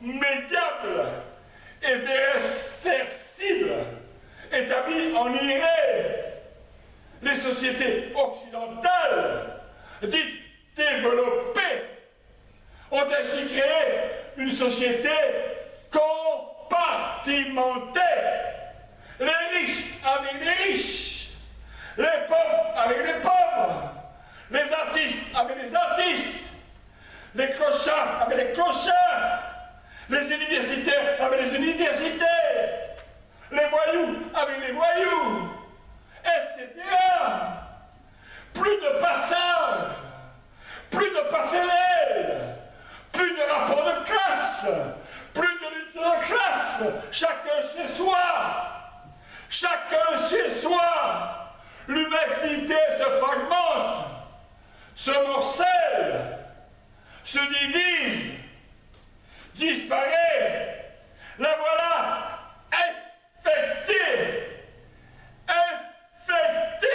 médiable et vérifiable, établie en irée. Les sociétés occidentales, dites développées, ont ainsi créé une société compartimentée. Les riches avec les riches, les pauvres avec les pauvres, les artistes avec les artistes, les clochards avec les clochards, les universitaires avec les universitaires, les voyous avec les voyous, etc. Plus de passage, plus de passerelles, plus de rapport de classe, plus de lutte de classe, chacun chez soi, chacun chez soi. L'humanité se fragmente, se morcelle, se divise, disparaît. La voilà infectée, infectée.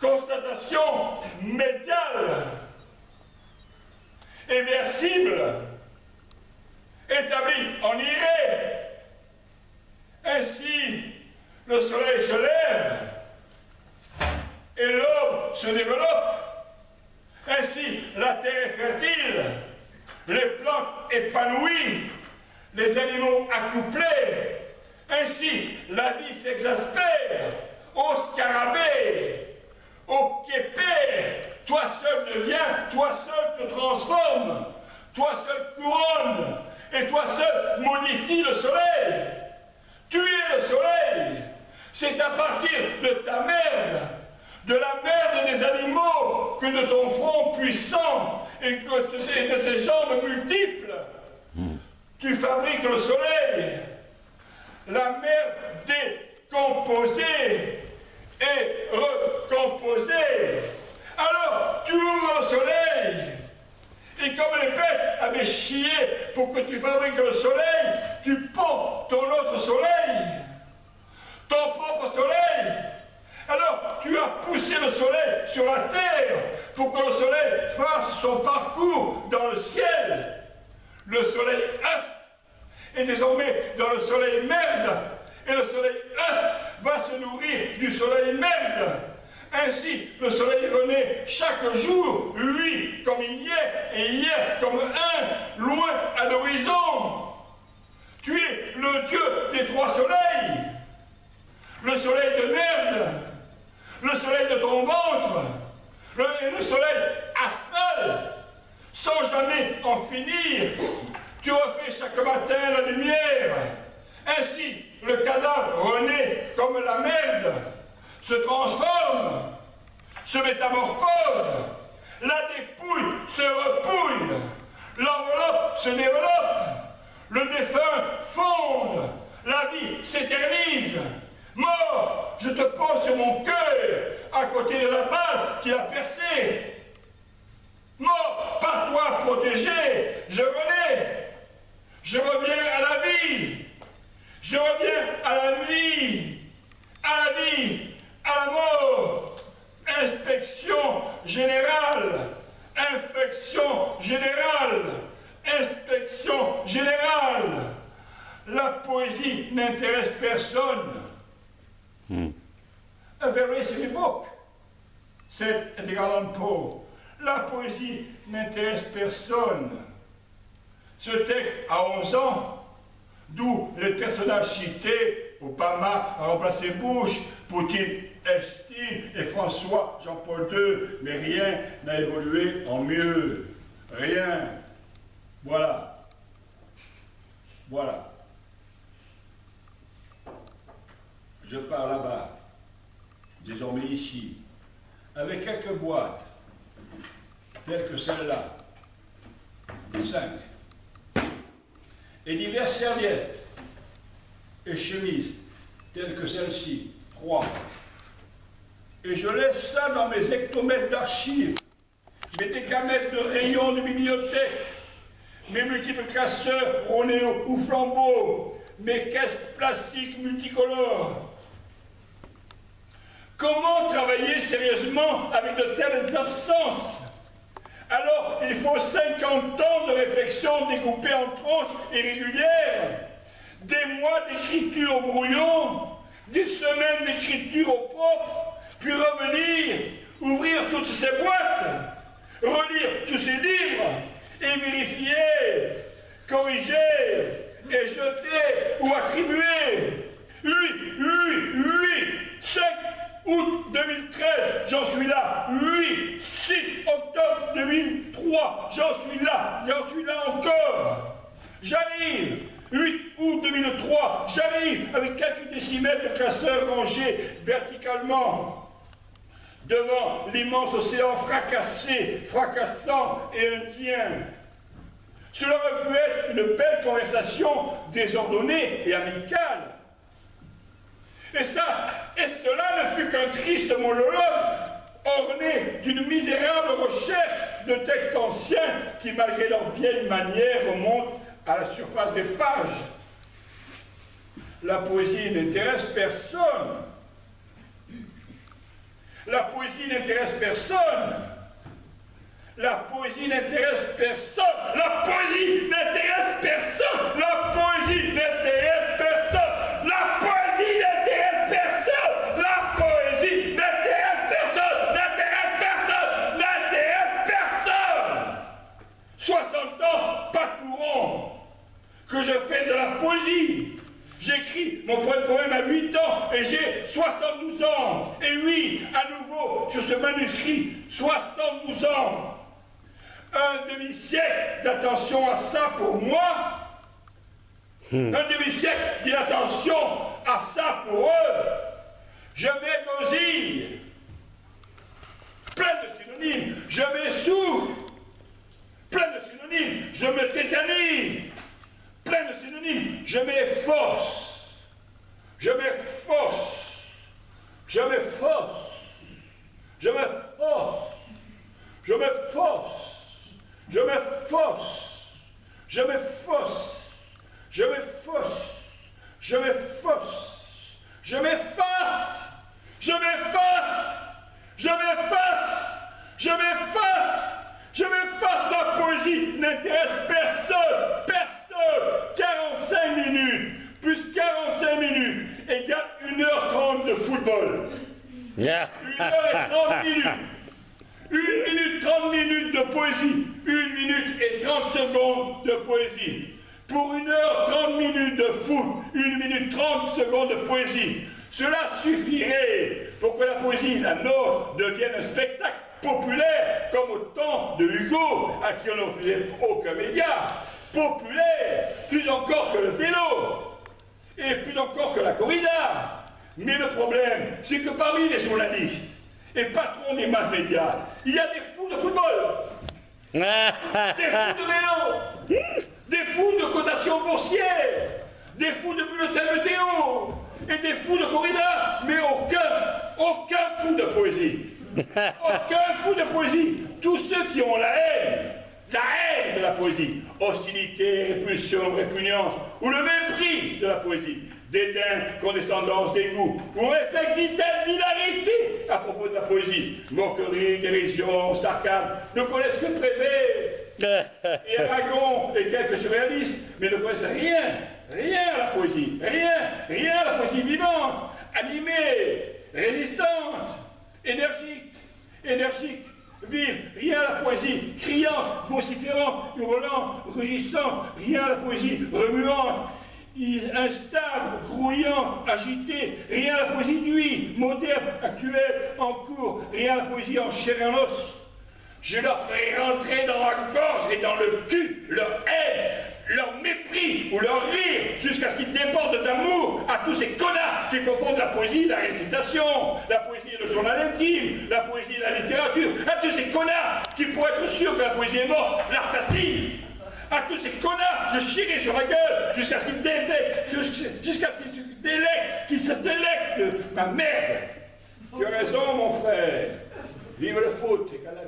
Constatation médiale inversible, établi en irée. Ainsi, le soleil se lève et l'homme se développe. Ainsi, la terre est fertile, les plantes épanouies, les animaux accouplés. Ainsi, la vie s'exaspère au scarabée, au képé, toi seul deviens, toi seul te transforme, toi seul couronne, et toi seul modifie le soleil. Tu es le soleil. C'est à partir de ta merde, de la merde des animaux, que de ton front puissant et que de tes jambes multiples, tu fabriques le soleil. La merde décomposée et recomposée alors, tu ouvres le soleil. Et comme les bêtes avaient chié pour que tu fabriques le soleil, tu pends ton autre soleil, ton propre soleil. Alors, tu as poussé le soleil sur la terre pour que le soleil fasse son parcours dans le ciel. Le soleil œuf est désormais dans le soleil merde. Et le soleil œuf va se nourrir du soleil merde. Ainsi, le soleil renaît chaque jour, lui comme hier, et hier comme un, loin à l'horizon. Tu es le Dieu des trois soleils, le soleil de merde, le soleil de ton ventre, le, le soleil astral, sans jamais en finir. Tu refais chaque matin la lumière. Ainsi, le cadavre renaît comme la merde se transforme, se métamorphose, la dépouille se repouille, l'enveloppe se développe, le défunt fonde, la vie s'éternise. Mort, je te pose sur mon cœur, à côté de la balle qui a percé. Mort, par toi protégé, je renais. Je reviens à la vie. Je reviens à la vie. À la vie à la mort, inspection générale, infection générale, inspection générale. La poésie n'intéresse personne. Hmm. A very silly book, said Edgar Allan Poe. La poésie n'intéresse personne. Ce texte a 11 ans, d'où les personnages cités, Obama a remplacé Bush, Poutine Epstein et François Jean-Paul II, mais rien n'a évolué en mieux. Rien. Voilà. Voilà. Je pars là-bas, désormais ici, avec quelques boîtes, telles que celle-là, cinq, et diverses serviettes et chemises, telles que celle-ci, trois, et je laisse ça dans mes hectomètres d'archives, mes décamètres de rayons de bibliothèque, mes multiples classeurs Ronéo ou flambeaux, mes caisses plastiques multicolores. Comment travailler sérieusement avec de telles absences? Alors, il faut 50 ans de réflexion découpée en tranches irrégulières, des mois d'écriture au brouillon, des semaines d'écriture au propre, puis revenir, ouvrir toutes ces boîtes, relire tous ces livres et vérifier, corriger et jeter ou attribuer. Oui, oui, oui, 5 août 2013, j'en suis là. 8, 6 octobre 2003, j'en suis là. J'en suis là encore. J'arrive. 8 août 2003, j'arrive avec quelques décimètres de classeurs rangés verticalement devant l'immense océan fracassé, fracassant et indien. Cela aurait pu être une belle conversation désordonnée et amicale. Et ça, et cela ne fut qu'un triste monologue orné d'une misérable recherche de textes anciens qui, malgré leur vieille manière, remontent à la surface des pages. La poésie n'intéresse personne. La poésie n'intéresse personne. La poésie n'intéresse personne. La poésie n'intéresse personne. La poésie n'intéresse personne. La poésie n'intéresse personne. La poésie n'intéresse personne. N'intéresse personne. N'intéresse personne. 60 ans, pas tout rond, que je fais de la poésie. J'écris mon premier poème à 8 ans et j'ai 72 ans. Et oui, à nouveau, sur ce manuscrit, 72 ans un demi-siècle d'attention à ça pour moi, hmm. un demi-siècle d'attention à ça pour eux, je m'égosille, plein de synonymes, je m'essouffle, plein de synonymes, je me tétanise, plein de synonymes, je m'efforce, je m'efforce, je m'efforce, je m'efforce, je m'efforce. Je me force, je me force, je me force, je me force, je me force, je me force, je me force, je me force, je me force. La poésie n'intéresse personne, personne. 45 minutes plus 45 minutes égale 1h30 de football. 1h30 minutes. 1 minute 30 minutes de poésie. 1 minute et 30 secondes de poésie. Pour 1 heure 30 minutes de foot. 1 minute 30 secondes de poésie. Cela suffirait pour que la poésie, la nôtre, devienne un spectacle populaire, comme au temps de Hugo, à qui on n'offrait aucun média. Populaire, plus encore que le vélo, et plus encore que la corrida. Mais le problème, c'est que parmi les journalistes, et patron des masses médias. Il y a des fous de football, des fous de vélo, des fous de cotation boursière, des fous de bulletins météo, et des fous de corrida, mais aucun, aucun fou de poésie. Aucun fou de poésie. Tous ceux qui ont la haine, la haine de la poésie, hostilité, répulsion, répugnance, ou le mépris de la poésie, dédain, condescendance, dégoût, ou réflexe d'hilarité à propos de la poésie, moquerie, dérision, sarcasme, ne connaissent que Prévé et Aragon et quelques surréalistes, mais ne connaissent rien, rien à la poésie, rien, rien à la poésie vivante, animée, résistante, énergique, énergique, vive, rien à la poésie, criant, vociférant, hurlant, rugissant, rien à la poésie, remuante, instable, grouillant, agité, rien à la poésie. Nuit, moderne, actuelle, en cours, rien à la poésie. En chair et en os. Je leur ferai rentrer dans la gorge et dans le cul leur haine, leur mépris ou leur rire, jusqu'à ce qu'ils débordent d'amour à tous ces connards qui confondent la poésie et la récitation, la poésie et le journal intime, la poésie et la littérature, à tous ces connards qui, pour être sûrs que la poésie est morte, l'assassinent à tous ces connards, je chierai sur la gueule jusqu'à ce qu'ils jusqu'à ce qu'ils délectent, qu'ils se délectent ma merde. Tu as raison, mon frère. Vive le foot et Canal+.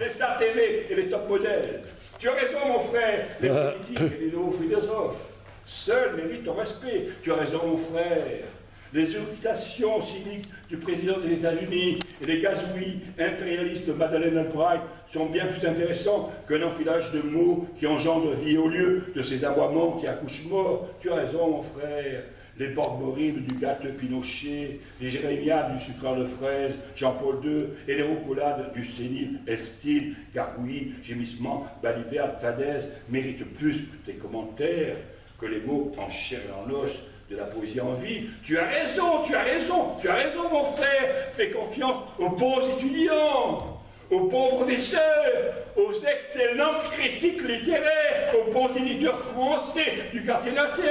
Les Star TV et les top modèles. Tu as raison, mon frère. Les politiques et les nouveaux philosophes, seuls méritent ton respect. Tu as raison, mon frère. Les irritations cyniques du président des États-Unis et les gazouilles impérialistes de Madeleine Albright sont bien plus intéressants qu'un enfilage de mots qui engendre vie au lieu de ces aboiements qui accouchent mort. Tu as raison, mon frère. Les bords horribles du gâteux Pinochet, les jérémiades du sucreur de fraises Jean-Paul II et les roucoulades du sénile Elstil, gargouillis, gémissements, balivernes, fadaises méritent plus tes commentaires, que les mots en chair et en os de la poésie en vie. Tu as raison, tu as raison, tu as raison, mon frère. Fais confiance aux bons étudiants, aux bons professeurs, aux excellents critiques littéraires, aux bons éditeurs français du quartier latin.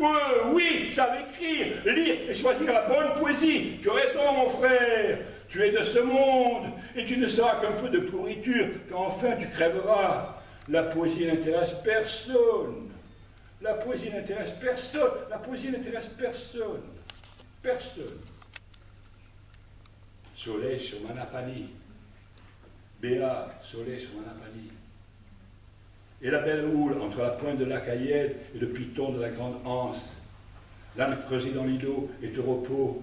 Euh, oui, savent écrire, lire et choisir la bonne poésie. Tu as raison, mon frère. Tu es de ce monde et tu ne seras qu'un peu de pourriture quand enfin tu crèveras. La poésie n'intéresse personne. La poésie n'intéresse personne. La poésie n'intéresse personne. Personne. Soleil sur Manapani. Béat, soleil sur Manapani. Et la belle houle entre la pointe de la Cayenne et le piton de la grande anse. L'âne creusé dans l'îlot est au repos.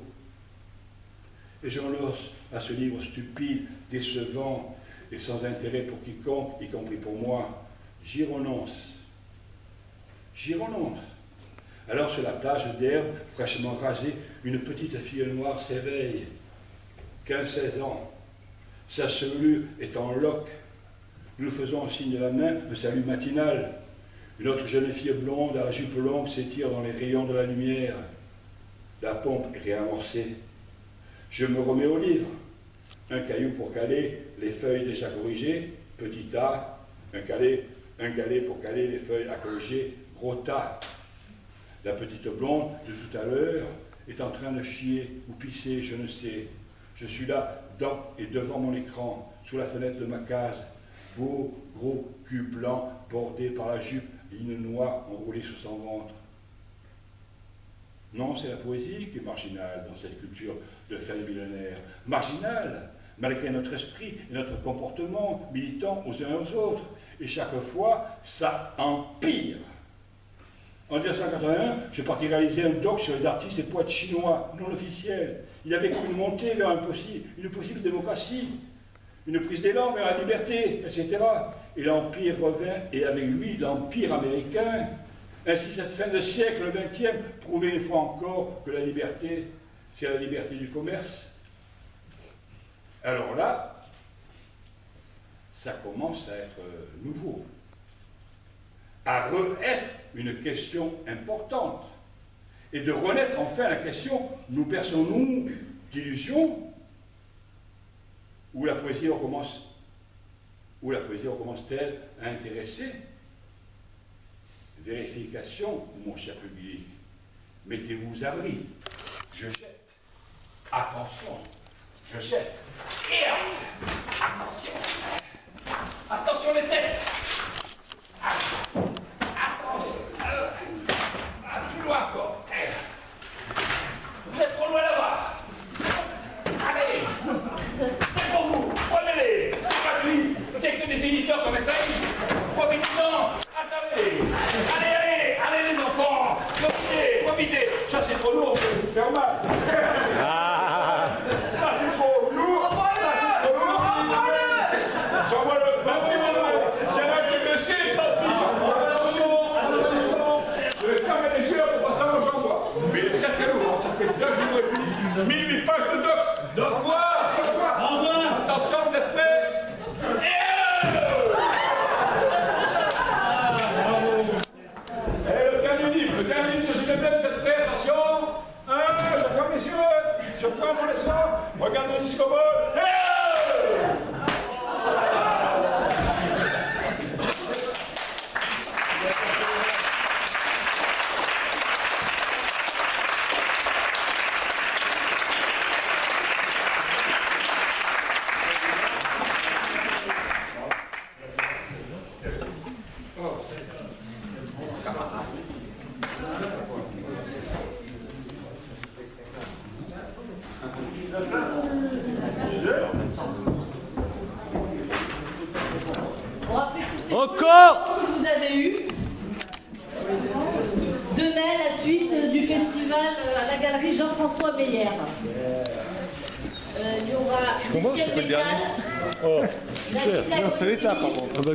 Et j'enlosse à ce livre stupide, décevant et sans intérêt pour quiconque, y compris pour moi. J'y renonce J'y renonce. Alors sur la plage d'herbe, fraîchement rasée, une petite fille noire s'éveille. 15-16 ans. Sa chevelure est en loque. Nous faisons en signe de la main le salut matinal. Une autre jeune fille blonde à la jupe longue s'étire dans les rayons de la lumière. La pompe est réamorcée. Je me remets au livre. Un caillou pour caler les feuilles déjà corrigées, petit A, un, calé, un galet pour caler les feuilles à corriger, Rota, la petite blonde de tout à l'heure, est en train de chier ou pisser, je ne sais. Je suis là, dans et devant mon écran, sous la fenêtre de ma case. Beau, gros cul blanc, bordé par la jupe, ligne noire enroulée sous son ventre. Non, c'est la poésie qui est marginale dans cette culture de fin millénaire. Marginale, malgré notre esprit et notre comportement militant aux uns aux autres. Et chaque fois, ça empire. En 1981, je parti réaliser un doc sur les artistes et poètes chinois non officiels. Il avait cru une montée vers une possible démocratie, une prise d'élan vers la liberté, etc. Et l'Empire revint, et avec lui l'Empire américain. Ainsi, cette fin de siècle, le XXe, prouvait une fois encore que la liberté, c'est la liberté du commerce. Alors là, ça commence à être nouveau à re-être une question importante et de renaître enfin la question nous perçons-nous d'illusions ou la poésie recommence ou la poésie recommence-t-elle à intéresser Vérification, mon cher public, mettez-vous à l'abri. Je jette. Attention, je jette. Et attention. Attention les têtes.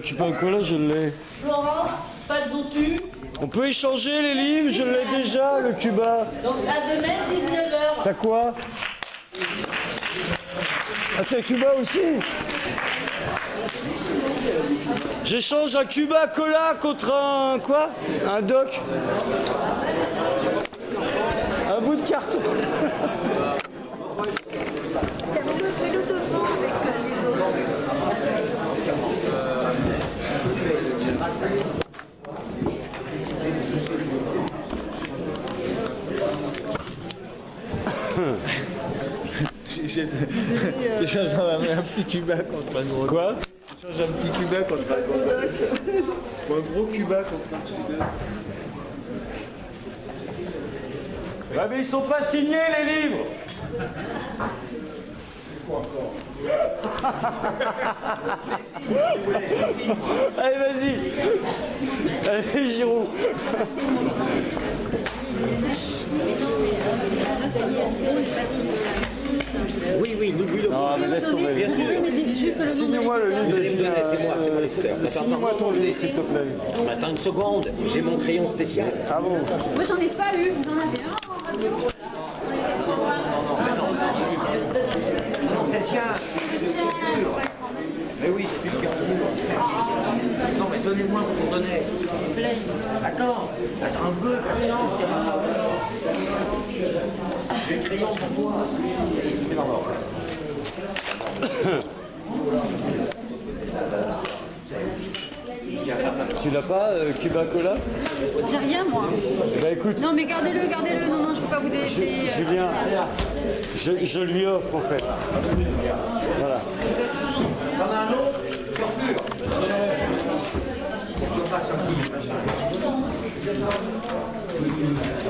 Cuba Cola, je l'ai. Florence Pazzotu. On peut échanger les livres, je l'ai déjà, le Cuba. Donc à demain, 19h. T'as quoi? Ah, t'as Cuba aussi? J'échange un Cuba Cola contre un quoi? Un doc? Un bout de carton J'échange un, un petit cubain contre un gros. Quoi J'échange un petit cubain contre un gros. Ou un gros cubain contre un cubain. Ah mais ils sont pas signés les livres Allez vas-y Allez Giroud Oui, oui, n'oublie le Non mais laisse tomber. Bien sûr. Signe-moi le livre c'est moi, c'est moi l'éditeur. Attends, Signe-moi ton livre s'il te plaît. Attends une seconde, j'ai mon crayon spécial. Ah bon Moi j'en ai pas eu, vous en avez un Non, c'est le sien. Mais oui, c'est lui qui a Non, mais donnez-moi pour donner. Attends, attends un peu, patience. J'ai le crayon pour toi. Tu l'as pas, euh, Cuba Cola? J'ai rien moi. Bah écoute, Non mais gardez-le, gardez-le, non non je peux pas vous délaisser. Julien, je, je lui offre en fait. Voilà.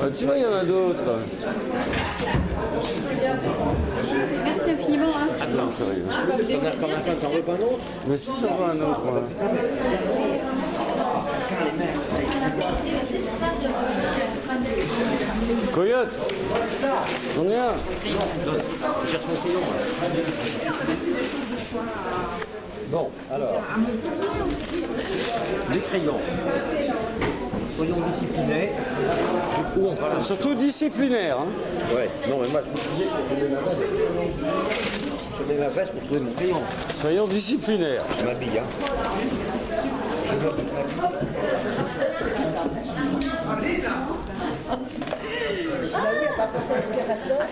Ah, tu vois, il y en a d'autres. Merci infiniment. Hein. Non, sérieux. T'en as t'en as pas, t'en veux pas un autre Mais si, j'en vois un autre, moi. Coyote J'en ai un. Bon, alors. Les crayons. Soyons disciplinés. Du coup, on va là. Surtout disciplinaire. Hein. Ouais, non, mais moi, je mets ma veste. Je mets ma veste pour trouver mon crayon. Soyons disciplinaires. Je m'habille, hein.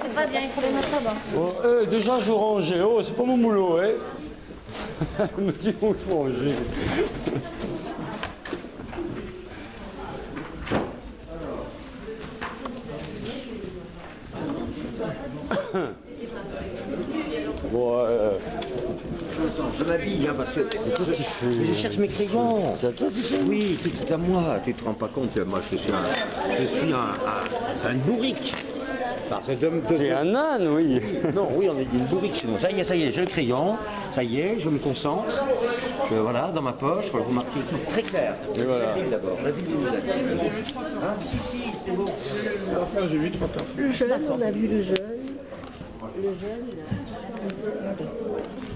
C'est pas bien, il faut les mettre là-bas. Bon, euh, déjà, je range. Oh, c'est pas mon boulot, hein. Elle me dit où il faut ranger. Euh, Je m'habille, hein, parce que. qu'est-ce que tu fais je cherche mes crayons. C'est à toi tout ça Oui, tout est à moi. Tu te rends pas compte, moi je suis un, je suis un, un, un bourrique. T'es un âne, oui. Non, oui, on est une bourrique. Ça y est, ça y est, j'ai le crayon. Ça y est, je me concentre. Euh, voilà, dans ma poche. Vous marquez tout très clair. Et voilà. La ville d'abord. La ville vous êtes. Hein? Si, si, c'est bon. Enfin, j'ai vu trois personnes. Le jeune, on a vu le jeune. Le jeune, a-